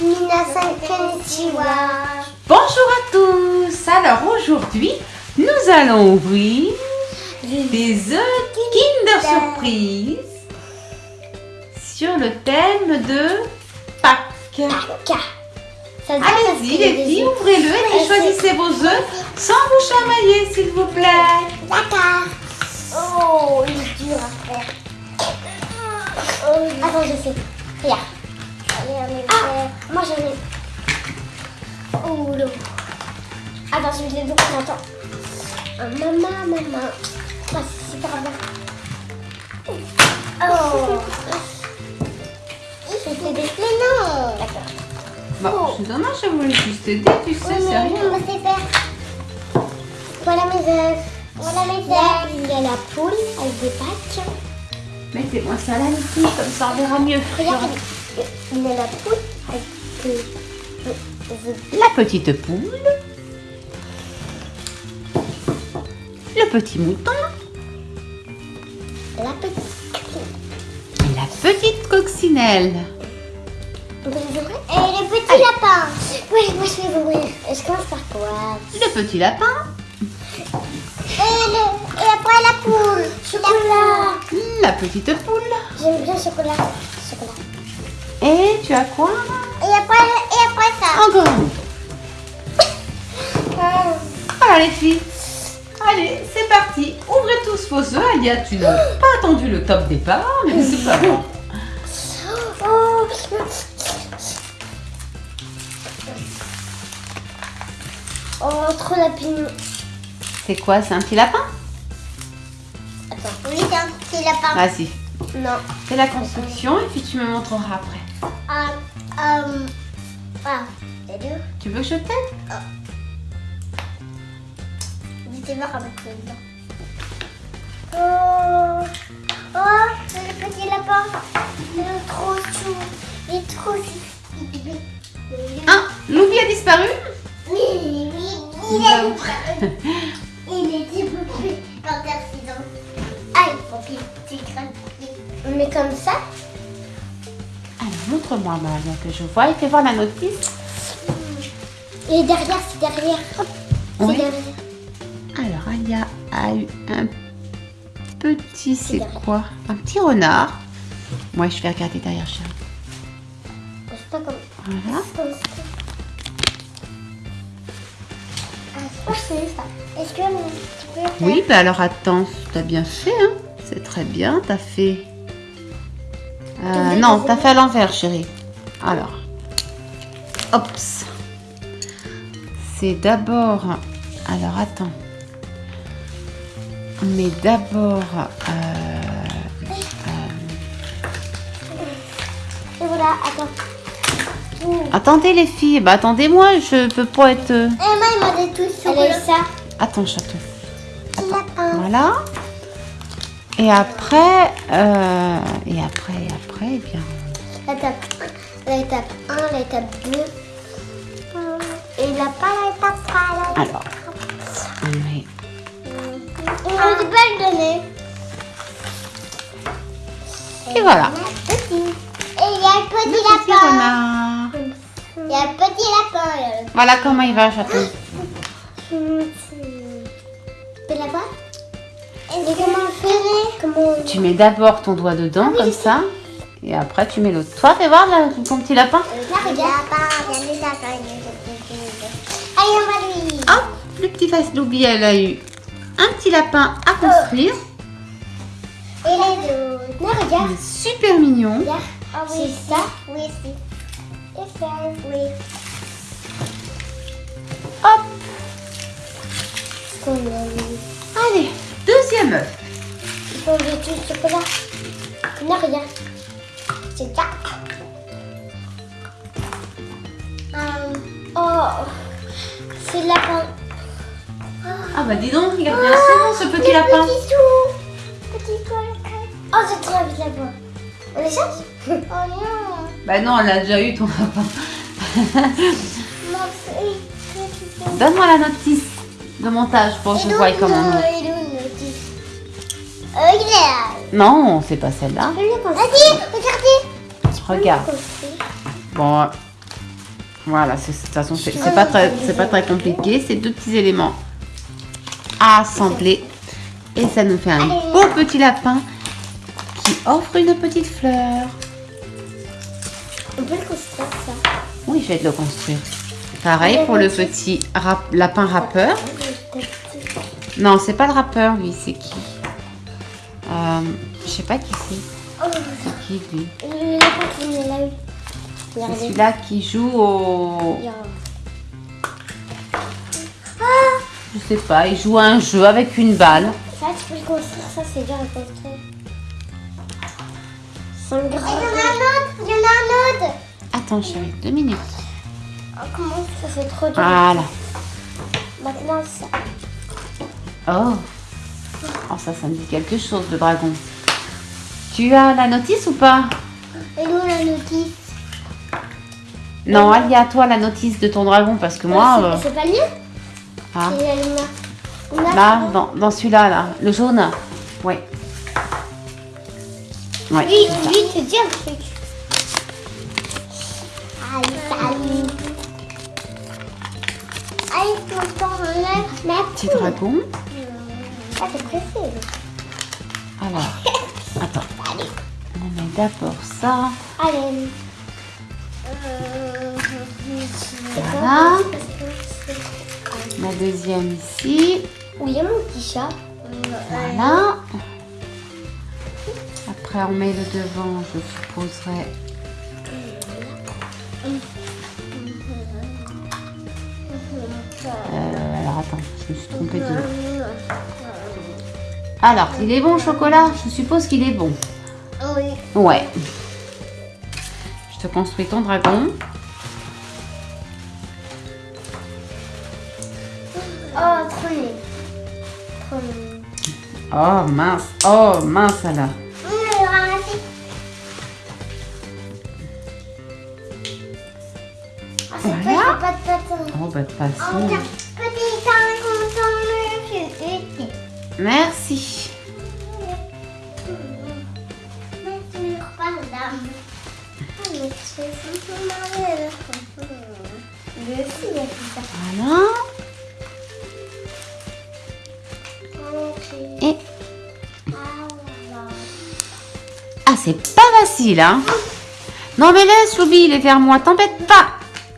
Bonjour à tous Alors aujourd'hui, nous allons ouvrir des œufs Kinder Surprise sur le thème de Pâques. Allez-y les filles, ouvrez-le et choisissez vos œufs sans vous chamailler s'il vous plaît. D'accord. Oh, il est dur à faire. Attends, je sais. Regarde. Ah, moi j'en ai. Oh, l'eau. Attends, je vais les deux en même temps. Ah, maman, maman. Ah, c'est super bien. Oh. C'était des... Mais non. D'accord. Bon, c'est dommage, je voulais juste aider, tu sais, Oui, c'est rien. on va faire. Voilà mes œufs. Voilà mes œufs. Il y a la poule avec des pâtes. Mettez-moi ça là les filles, comme ça on verra mieux. Regarde, la poule. La petite poule. Le petit mouton. La petite. Et la petite coccinelle. Et le petit lapin. Oui, moi je vais ouvrir. Je commence par quoi Le petit lapin. et, le... et après la poule. Chocolat. La petite poule. J'aime bien le chocolat. Et tu as quoi Et après, et après ça. Encore. Ah. Voilà les filles. Allez, c'est parti. Ouvrez tous vos œufs. Alia, tu n'as pas attendu le top départ, mais c'est pas grave. Oh. Oh, trop la pignon. C'est quoi C'est un petit lapin Attends. Oui, c'est un petit lapin. Vas-y. Non. Fais la construction et puis tu me montreras après. Ah, euh, ah. Tu veux que je t'aide J'étais marre avec ça dedans. Oh, oh, c'est le petit lapin. Il est trop chou. Il est trop chou. Ah, Loubi a disparu Oui, oui, il est avons- Il est développé par accident. Ah, il faut qu'il s'écrase. Mais comme ça montre-moi Maria que je vois et fais voir la notice. Et derrière, c'est derrière. Oui. derrière. Alors, Alia a eu un petit, c'est quoi? Un petit renard. Moi, je vais regarder derrière pas comme Voilà. comme. Ah, c'est ça. Est-ce que tu peux faire? Oui, bah alors attends, t'as bien fait, hein C'est très bien, t'as fait... Euh, non, t'as fait à l'envers, chérie. Alors, Ops. C'est d'abord... Alors, attends. Mais d'abord... euh, Et voilà, attends. Attendez les filles, bah attendez-moi, je peux pas être... euh, Et moi, il m'a dit tout sur Elle a eu ça. Attends, chaton. Voilà. Et après... euh, Et après, et après, eh bien... L'étape 1, l'étape 1, l'étape 2. Et il n'a pas l'étape 3. Alors, on met... On donner. Et voilà. Et il y a le petit Le petit lapin. renard. Il y a le petit lapin. a Voilà comment il va, chaton. petit lapin. Et comment on ferait Comment on... Tu mets d'abord ton doigt dedans, comme ça. Et après, tu mets l'autre. Toi, fais voir là, ton petit lapin. Là, regarde. Allez, on va lui. Hop, le petit face d'oubli, elle a eu un petit lapin à construire. Et les autres. Non, Il regarde. est super mignon. Regarde. Ah oui, c'est ça. Oui, c'est. Ça. Oui. Hop, allez, deuxième œuf. Il faut le chocolat. Regarde. C'est ça. Euh, oh, c'est le lapin. Ah bah dis donc, regarde bien souvent ce petit lapin. Petit tout. Petit coin. Oh, c'est trop vite lapin. On les change Oh non. Bah non, elle a déjà eu ton lapin. Donne-moi la notice de montage pour que je voie comment on Euh, là. Non, c'est pas celle-là. Vas-y, regardez. Regarde. Bon, Voilà, c'est- de toute façon, c'est pas, très- c'est pas très compliqué. C'est deux petits éléments à assembler. Et ça nous fait un beau petit lapin qui offre une petite fleur. On peut le construire ça. Oui, je vais te le construire. Pareil pour le petit rap- lapin rappeur. Non, c'est pas le rappeur, lui, c'est qui? Euh, Je sais pas qui c'est. C'est qui, lui. C'est celui-là qui joue au... Je sais pas, il joue à un jeu avec une balle. Ça, tu peux le construire, ça c'est dur à construire. Il y en a un autre Il y en a un autre Attends, chérie, deux minutes. oh, Comment ça c'est trop dur Voilà. Maintenant ça. Oh. Oh, ça, ça me dit quelque chose, le dragon. Tu as la notice ou pas Et nous la notice Non, Alia, toi, la notice de ton dragon, parce que moi... C'est- euh, C'est pas le mien ah, C'est. On a- là, dans, dans celui-là, là, le jaune. Ouais. Ouais. Oui, c'est ça. lui, te dis un truc. Allez. Allez, tonton, enlève ma Petit dragon. Ah, t'es pressé. Alors, attends. On met d'abord ça. Allez. Euh, Voilà. La deuxième ici. Où il y a mon petit chat? Voilà. Après, on met le devant, je supposerais. Euh, alors, attends, je me suis trompée de... Alors, il est bon le chocolat? Je suppose qu'il est bon. Ouais. Je te construis ton dragon. Oh, trop mignon. Trop mignon. Oh mince, oh mince alors. On va le ramasser. Ah, c'est Voilà. pas de patin? Oh bah de toute Oh, façon. tiens, petit Merci. Merci, Voilà. Ok. Et Ah, voilà. ah c'est pas facile hein. Non mais laisse Loubi, il est vers moi, t'embête pas.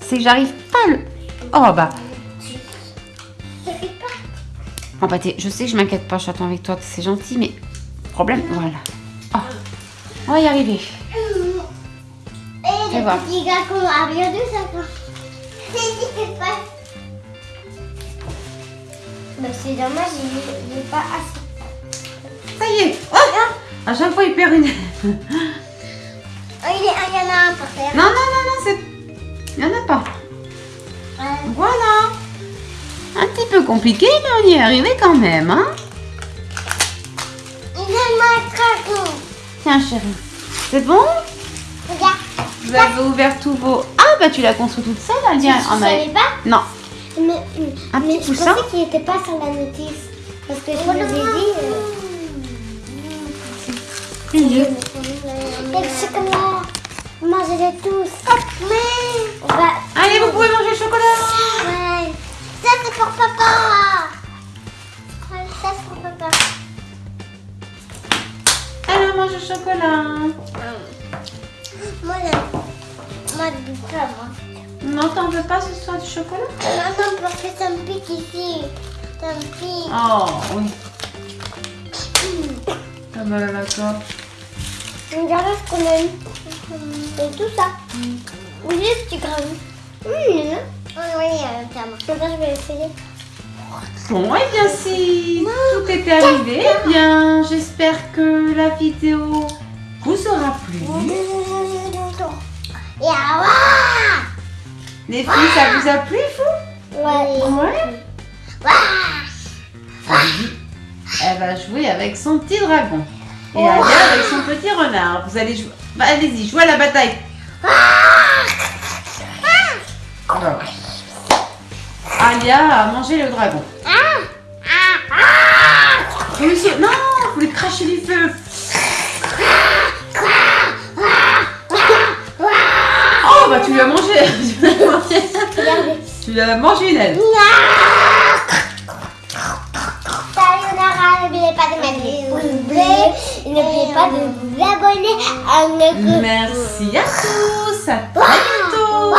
C'est que j'arrive pas le. Oh bah. Oh bah je sais que je m'inquiète pas, je t'attends avec toi, c'est gentil, mais problème, voilà. Oh. On va y arriver. Et Fais le voir. petit gars qu'on a rien de ça quand. Bah, c'est dommage, il n'est pas assez. Ça y est. Oh à chaque fois il perd une. Oh, il, est, il y en a un par terre. Non non non non c'est. Il y en a pas. Euh, Voilà. Un petit peu compliqué, mais on y est arrivé quand même, hein. il a ma dragon. Tiens chérie. C'est bon? Vous avez ouvert tous vos... Ah bah tu l'as construit toute seule, Alia. tu On a- savais pas Non. Mais, Un mais petit je poussin pensais qu'il n'était pas sur la notice. Parce que je vous ai dit. Euh... Il est- Et le chocolat. Mangez-les tous. Mais. Va. Allez, vous pouvez manger le chocolat. Ouais. Ça, c'est pour papa. Ça, c'est pour papa. Alors mange le chocolat. Moi, je- moi, je veux pas, moi. Non, t'en veux pas ce soir du chocolat? Non, non, parce que ça me pique ici. Ça me pique. Oh, oui. Ah bah d'accord. Regardez ce qu'on a eu. Et tout ça. Oui, les petits grains. Hum, ah oui, euh, tiens, moi. Comme ça, je vais essayer. Bon, et bien si tout était arrivé, eh bien j'espère que la vidéo vous aura plu. Ah, Les filles, ça vous a plu, vous Ouais. Elle va jouer avec son petit dragon. Et Alia avec son petit renard. Vous allez jouer. Bah, allez-y, jouez à la bataille. Alia a mangé le dragon. Vous lui sau- Non, vous lui crachez du feu. Bah tu lui as mangé. tu vas manger, Regardez. tu une aile. Sayonara, n'oubliez pas de mettre des pouces bleus. N'oubliez pas de vous abonner à notre... Merci à tous. À très bientôt.